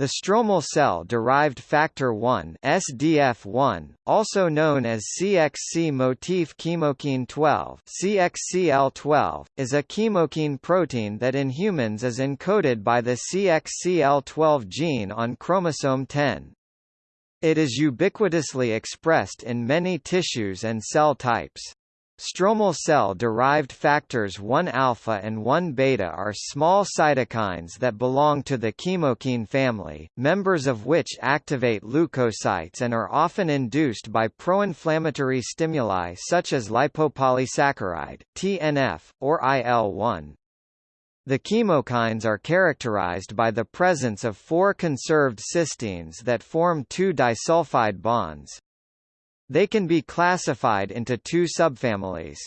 The stromal cell-derived factor 1 (SDF1), also known as CXC motif chemokine 12 (CXCL12), is a chemokine protein that in humans is encoded by the CXCL12 gene on chromosome 10. It is ubiquitously expressed in many tissues and cell types. Stromal cell-derived factors 1-alpha and 1-beta are small cytokines that belong to the chemokine family, members of which activate leukocytes and are often induced by pro-inflammatory stimuli such as lipopolysaccharide, TNF, or IL-1. The chemokines are characterized by the presence of four conserved cysteines that form two disulfide bonds. They can be classified into two subfamilies.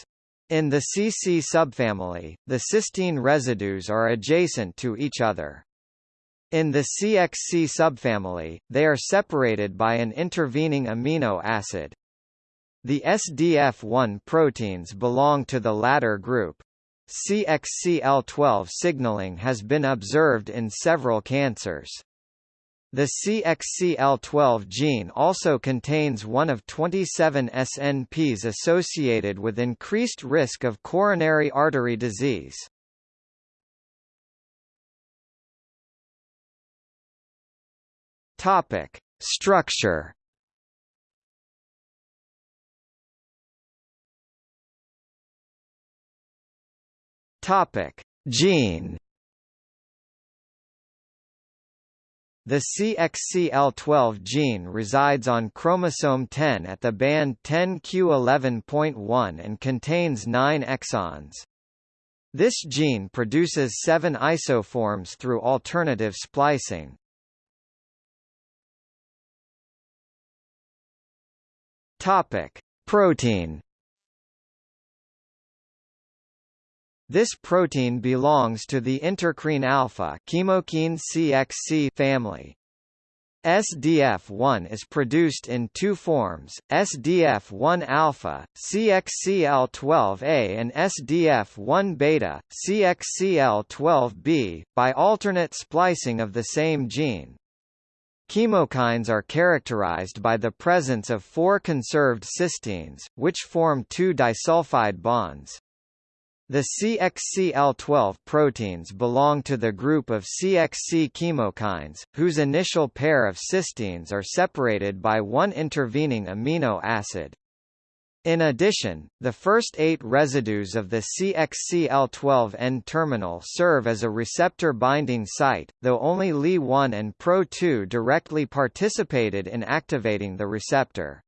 In the CC subfamily, the cysteine residues are adjacent to each other. In the CXC subfamily, they are separated by an intervening amino acid. The SDF1 proteins belong to the latter group. CXCL12 signaling has been observed in several cancers. The CXCL12 gene also contains one of 27 SNPs associated with increased risk of coronary artery disease. Topic: Structure. Topic: Gene. The CXCL12 gene resides on chromosome 10 at the band 10q11.1 and contains 9 exons. This gene produces seven isoforms through alternative splicing. Topic: Protein This protein belongs to the intercrine alpha chemokine CXC family. SDF1 is produced in two forms, SDF1 alpha, CXCL12A and SDF1 beta, CXCL12B, by alternate splicing of the same gene. Chemokines are characterized by the presence of four conserved cysteines, which form two disulfide bonds. The CXCL12 proteins belong to the group of CXC chemokines, whose initial pair of cysteines are separated by one intervening amino acid. In addition, the first eight residues of the CXCL12 N-terminal serve as a receptor binding site, though only Li1 and Pro2 directly participated in activating the receptor.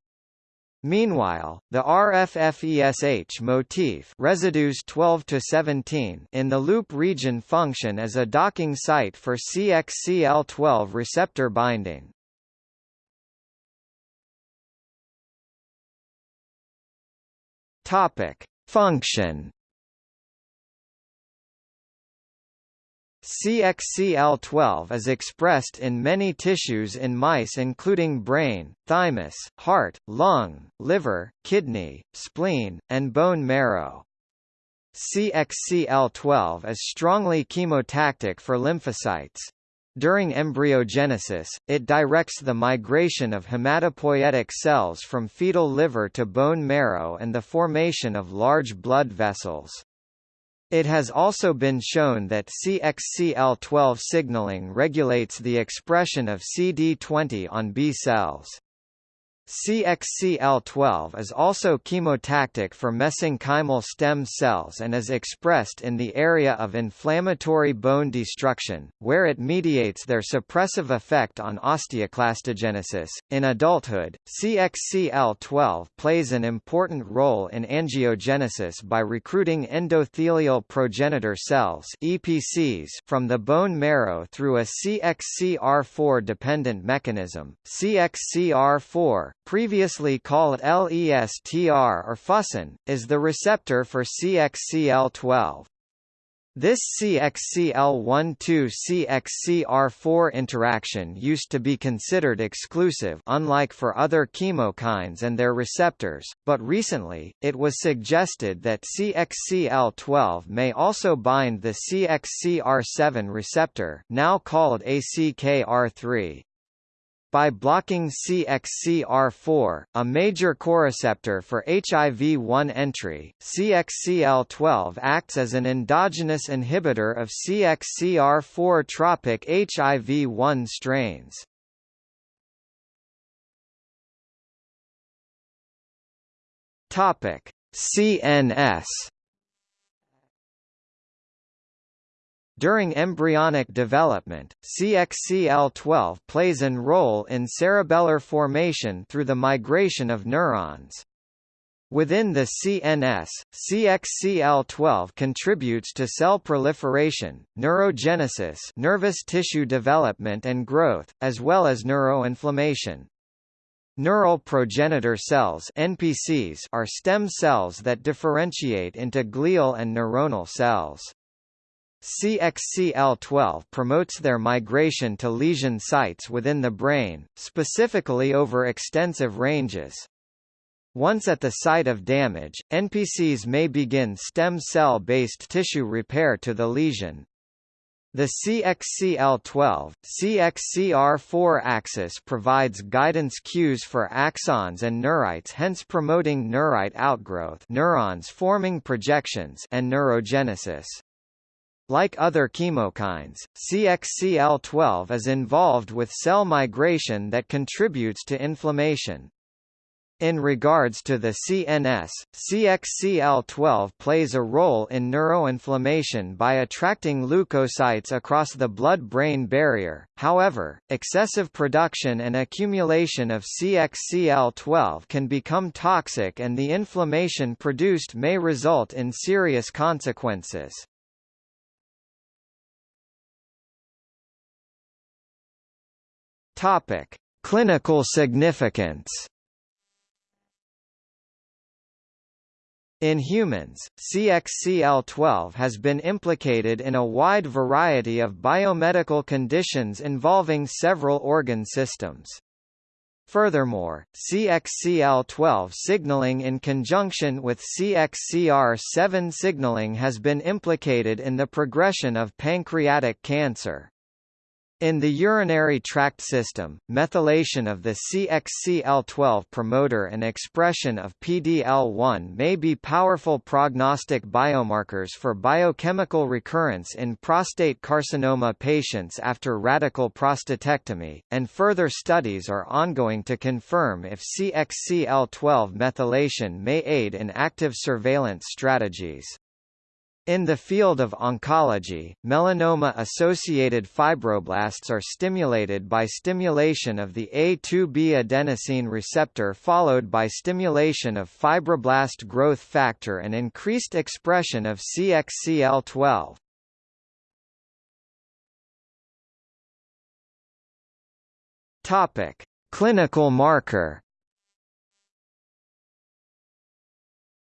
Meanwhile, the RFFESH motif residues 12 to 17 in the loop region function as a docking site for CXCL12 receptor binding. Topic: Function CXCL12 is expressed in many tissues in mice including brain, thymus, heart, lung, liver, kidney, spleen, and bone marrow. CXCL12 is strongly chemotactic for lymphocytes. During embryogenesis, it directs the migration of hematopoietic cells from fetal liver to bone marrow and the formation of large blood vessels. It has also been shown that CXCL12 signaling regulates the expression of CD20 on B cells. CXCL12 is also chemotactic for mesenchymal stem cells and is expressed in the area of inflammatory bone destruction, where it mediates their suppressive effect on osteoclastogenesis. In adulthood, CXCL12 plays an important role in angiogenesis by recruiting endothelial progenitor cells (EPCs) from the bone marrow through a CXCR4 dependent mechanism. CXCR4 previously called LESTR or fusin, is the receptor for CXCL12. This CXCL12-CXCR4 interaction used to be considered exclusive unlike for other chemokines and their receptors, but recently, it was suggested that CXCL12 may also bind the CXCR7 receptor now called ACKR3. By blocking CXCR4, a major coreceptor for HIV-1 entry, CXCL12 acts as an endogenous inhibitor of CXCR4 tropic HIV-1 strains. Topic: CNS During embryonic development, CXCL12 plays an role in cerebellar formation through the migration of neurons. Within the CNS, CXCL12 contributes to cell proliferation, neurogenesis nervous tissue development and growth, as well as neuroinflammation. Neural progenitor cells NPCs are stem cells that differentiate into glial and neuronal cells. CXCL12 promotes their migration to lesion sites within the brain, specifically over extensive ranges. Once at the site of damage, NPCs may begin stem cell-based tissue repair to the lesion. The CXCL12, CXCR4 axis provides guidance cues for axons and neurites hence promoting neurite outgrowth neurons forming projections and neurogenesis. Like other chemokines, CXCL12 is involved with cell migration that contributes to inflammation. In regards to the CNS, CXCL12 plays a role in neuroinflammation by attracting leukocytes across the blood-brain barrier, however, excessive production and accumulation of CXCL12 can become toxic and the inflammation produced may result in serious consequences. Topic: Clinical significance. In humans, CXCL12 has been implicated in a wide variety of biomedical conditions involving several organ systems. Furthermore, CXCL12 signaling in conjunction with CXCR7 signaling has been implicated in the progression of pancreatic cancer. In the urinary tract system, methylation of the CXCL12 promoter and expression of PDL1 may be powerful prognostic biomarkers for biochemical recurrence in prostate carcinoma patients after radical prostatectomy, and further studies are ongoing to confirm if CXCL12 methylation may aid in active surveillance strategies. In the field of oncology, melanoma-associated fibroblasts are stimulated by stimulation of the A2B adenosine receptor followed by stimulation of fibroblast growth factor and increased expression of CXCL12. Topic: Clinical marker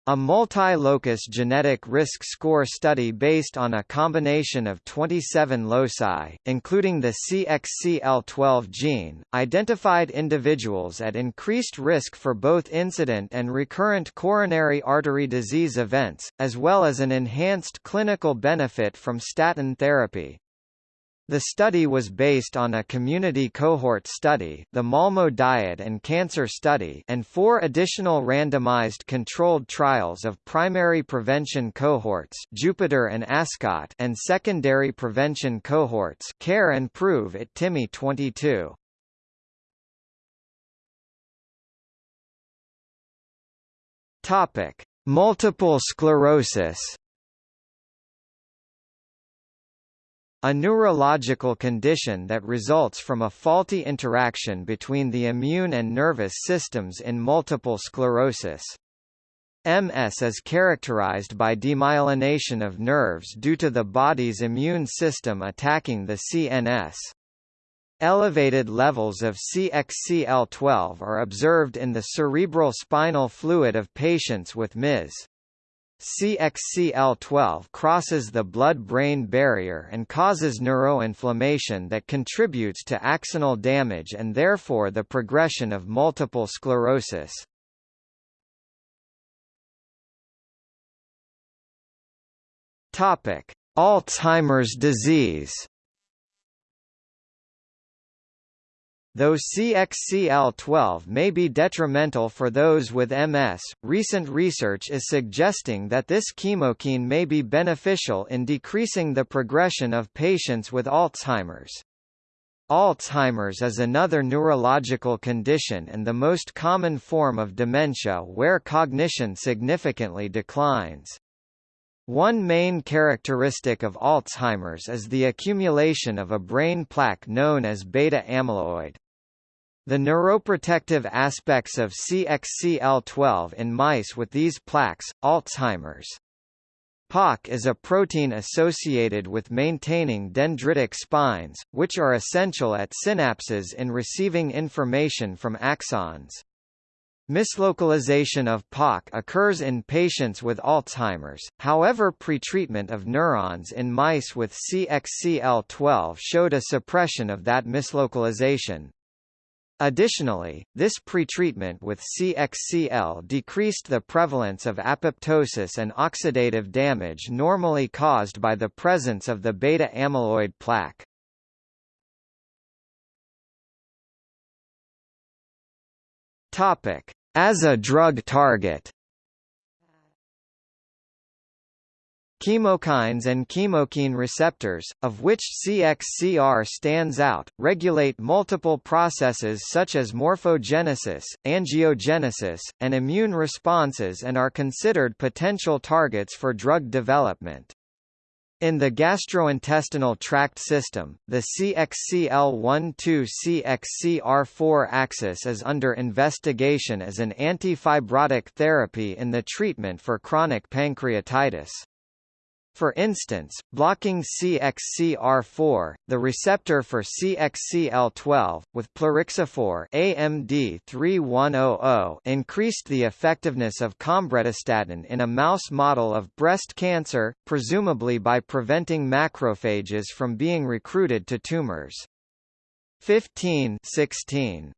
A multi-locus genetic risk score study based on a combination of 27 loci, including the CXCL12 gene, identified individuals at increased risk for both incident and recurrent coronary artery disease events, as well as an enhanced clinical benefit from statin therapy. The study was based on a community cohort study the Malmo Diet and Cancer Study and four additional randomized controlled trials of primary prevention cohorts Jupiter and Ascot and secondary prevention cohorts Care and PROVE IT TIMI 22. Topic: Multiple sclerosis A neurological condition that results from a faulty interaction between the immune and nervous systems in multiple sclerosis. MS is characterized by demyelination of nerves due to the body's immune system attacking the CNS. Elevated levels of CXCL12 are observed in the cerebral spinal fluid of patients with MS. CXCL12 crosses the blood-brain barrier and causes neuroinflammation that contributes to axonal damage and therefore the progression of multiple sclerosis. Topic: Alzheimer's disease. Though CXCL12 may be detrimental for those with MS, recent research is suggesting that this chemokine may be beneficial in decreasing the progression of patients with Alzheimer's. Alzheimer's is another neurological condition and the most common form of dementia where cognition significantly declines. One main characteristic of Alzheimer's is the accumulation of a brain plaque known as beta amyloid. The neuroprotective aspects of CXCL12 in mice with these plaques, Alzheimer's. POC is a protein associated with maintaining dendritic spines, which are essential at synapses in receiving information from axons. Mislocalization of POC occurs in patients with Alzheimer's, however pretreatment of neurons in mice with CXCL12 showed a suppression of that mislocalization. Additionally, this pretreatment with CXCL decreased the prevalence of apoptosis and oxidative damage normally caused by the presence of the beta amyloid plaque. Topic: As a drug target. Chemokines and chemokine receptors, of which CXCR stands out, regulate multiple processes such as morphogenesis, angiogenesis, and immune responses and are considered potential targets for drug development. In the gastrointestinal tract system, the CXCL12-CXCR4 axis is under investigation as an antifibrotic therapy in the treatment for chronic pancreatitis. For instance, blocking CXCR4, the receptor for CXCL12, with plerixafor AMD 3100 increased the effectiveness of combretastatin in a mouse model of breast cancer, presumably by preventing macrophages from being recruited to tumors. 15 16.